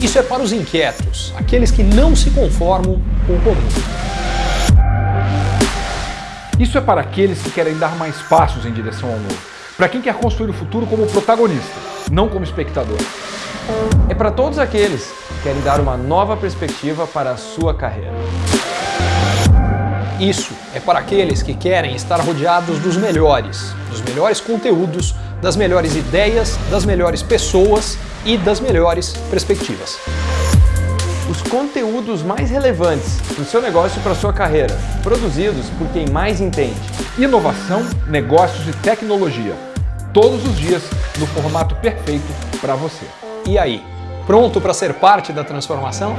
Isso é para os inquietos, aqueles que não se conformam com o comum. Isso é para aqueles que querem dar mais passos em direção ao novo. Para quem quer construir o futuro como protagonista, não como espectador. É para todos aqueles que querem dar uma nova perspectiva para a sua carreira. Isso é para aqueles que querem estar rodeados dos melhores, dos melhores conteúdos, das melhores ideias, das melhores pessoas e das melhores perspectivas. Os conteúdos mais relevantes para o seu negócio e para a sua carreira, produzidos por quem mais entende. Inovação, negócios e tecnologia. Todos os dias no formato perfeito para você. E aí, pronto para ser parte da transformação?